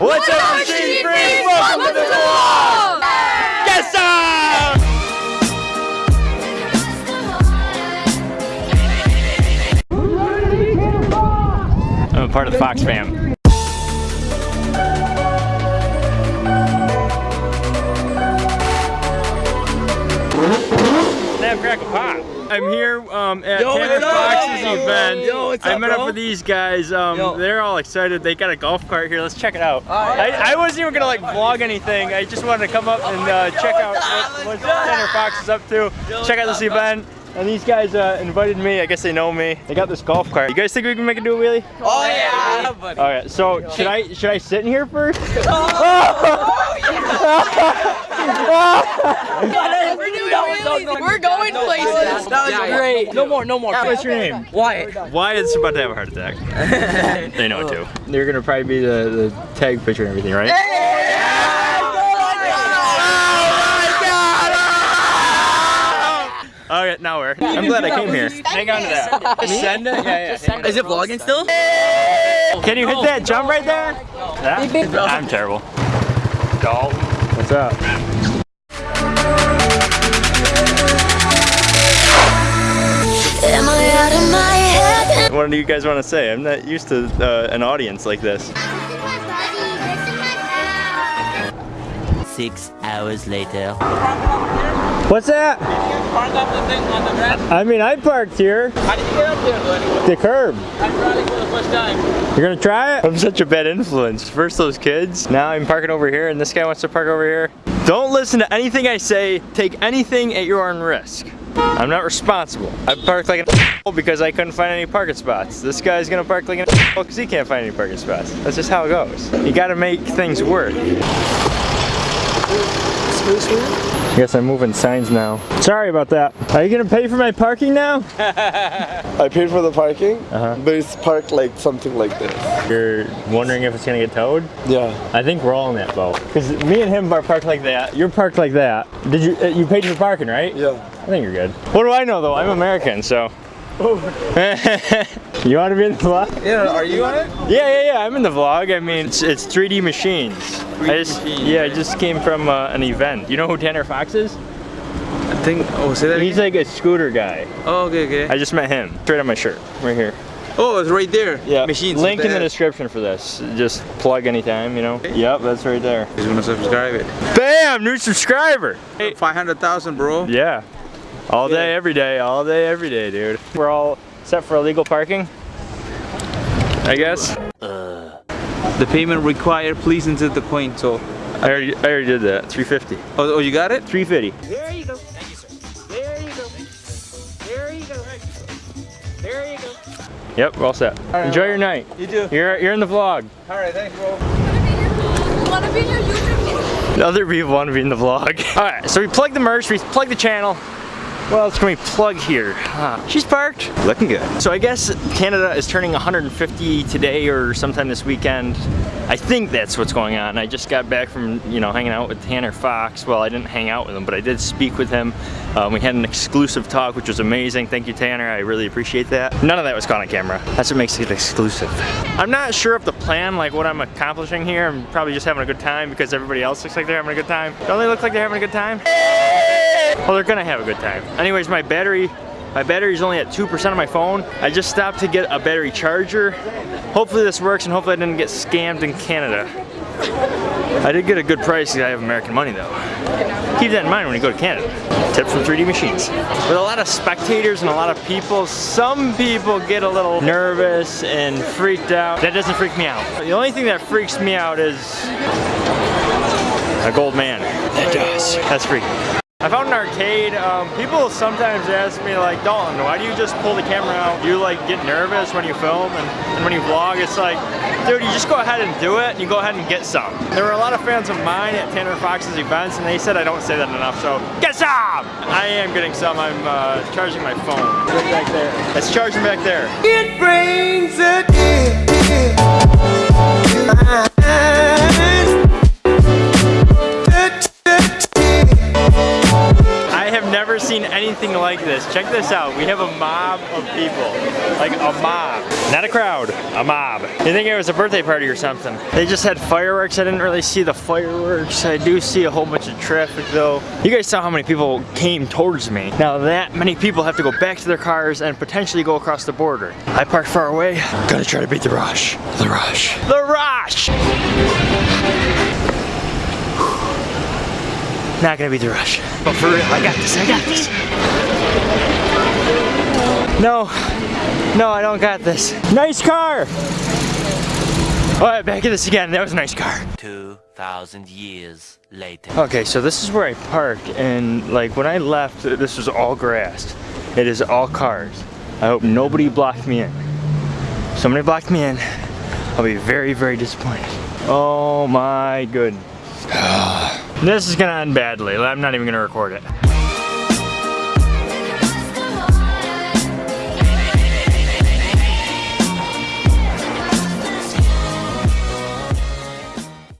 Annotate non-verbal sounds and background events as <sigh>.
What's up, Machine Freak? Welcome to the vlog! Yes, sir! I'm a part of the Fox fam. I'm here um, at Yo, Tanner what's up? Fox's event. yo, what's I up, met up with these guys. Um, they're all excited. They got a golf cart here. Let's check it out. right. I, I wasn't even gonna like vlog anything. I just wanted to come up and uh, check out what, what Tanner Fox is up to. Check out this event. And these guys uh, invited me. I guess they know me. They got this golf cart. You guys think we can make it do a wheelie? Oh yeah, buddy. All right. So should I should I sit in here first? <laughs> <laughs> We're going places. That was great. No more, no more. What's your name? Wyatt. Wyatt's about to have a heart attack. <laughs> they know it too. They're gonna probably be the, the tag picture and everything, right? Oh oh oh All right, now we're. I'm glad I came here. Hang on to that. Send it? Yeah, yeah. Is it vlogging still? Can you hit that jump right there? Yeah? I'm terrible. Dalton. What's up? What do you guys want to say? I'm not used to uh, an audience like this. Six hours later. What's that? Park up the thing on the grass. I mean, I parked here. How did you get up there, buddy? The curb. I'm riding for the first time. You're gonna try it? I'm such a bad influence. First those kids, now I'm parking over here and this guy wants to park over here. Don't listen to anything I say. Take anything at your own risk. I'm not responsible. I parked like an because I couldn't find any parking spots. This guy's gonna park like an because he can't find any parking spots. That's just how it goes. You gotta make things work. I guess I'm moving signs now. Sorry about that. Are you gonna pay for my parking now? <laughs> I paid for the parking, Uh-huh. but it's parked like something like this. You're wondering if it's gonna get towed? Yeah. I think we're all in that boat. Because me and him are parked like that. You're parked like that. Did you? Uh, you paid for parking, right? Yeah. I think you're good. What do I know though? I'm American, so. <laughs> you want to be in the vlog? Yeah, are you on it? Yeah, yeah, yeah. I'm in the vlog. I mean, it's, it's 3D machines. I just, yeah, I just came from uh, an event. You know who Tanner Fox is? I think, oh, say that He's like a scooter guy. Oh, okay, okay. I just met him. Straight on my shirt, right here. Oh, it's right there. Yeah. Machines. Link in the description for this. Just plug anytime, you know. Yep, that's right there. He's gonna subscribe it. Bam, new subscriber. Hey, 500,000, bro. Yeah. All day, every day, all day, every day, dude. We're all set for illegal parking. I guess. Uh, the payment required, please insert the coin. So, I already, I already did that. 350. oh, oh you got it? 350. There you go. Thank you, sir. There you go. There you go. There you go. Yep, we're all set. Enjoy your night. You do. You're, you're in the vlog. All right, thanks, bro. Want to be in your YouTube video? Other people want to be in the vlog. <laughs> All right, so we plug the merch, we plug the channel. What else can we plug here? Huh. She's parked, looking good. So I guess Canada is turning 150 today or sometime this weekend. I think that's what's going on. I just got back from, you know, hanging out with Tanner Fox. Well, I didn't hang out with him, but I did speak with him. Um, we had an exclusive talk, which was amazing. Thank you, Tanner. I really appreciate that. None of that was caught on camera. That's what makes it exclusive. I'm not sure of the plan, like what I'm accomplishing here. I'm probably just having a good time because everybody else looks like they're having a good time. Don't they look like they're having a good time? Well, they're gonna have a good time. Anyways, my battery, my battery's only at 2% of my phone. I just stopped to get a battery charger. Hopefully this works and hopefully I didn't get scammed in Canada. I did get a good price because I have American money though. Keep that in mind when you go to Canada. Tip from 3D Machines. With a lot of spectators and a lot of people, some people get a little nervous and freaked out. That doesn't freak me out. The only thing that freaks me out is a gold man. That does. That's freaky. I found an arcade. Um, people sometimes ask me like, Dalton, why do you just pull the camera out? Do You like get nervous when you film and, and when you vlog. It's like, dude, you just go ahead and do it and you go ahead and get some. There were a lot of fans of mine at Tanner Fox's events and they said I don't say that enough, so get some! I am getting some. I'm uh, charging my phone. Right back there. It's charging back there. It brings a this. Check this out. We have a mob of people. Like a mob. Not a crowd, a mob. You think it was a birthday party or something. They just had fireworks. I didn't really see the fireworks. I do see a whole bunch of traffic though. You guys saw how many people came towards me. Now that many people have to go back to their cars and potentially go across the border. I parked far away. Gotta try to beat the rush. The rush. The rush! Not gonna beat the rush. But for real, I got this, I got this. No, no, I don't got this. Nice car! All right, back at this again. That was a nice car. 2,000 years later. Okay, so this is where I parked, and like when I left, this was all grass. It is all cars. I hope nobody blocked me in. Somebody blocked me in. I'll be very, very disappointed. Oh my goodness. <sighs> this is gonna end badly. I'm not even gonna record it.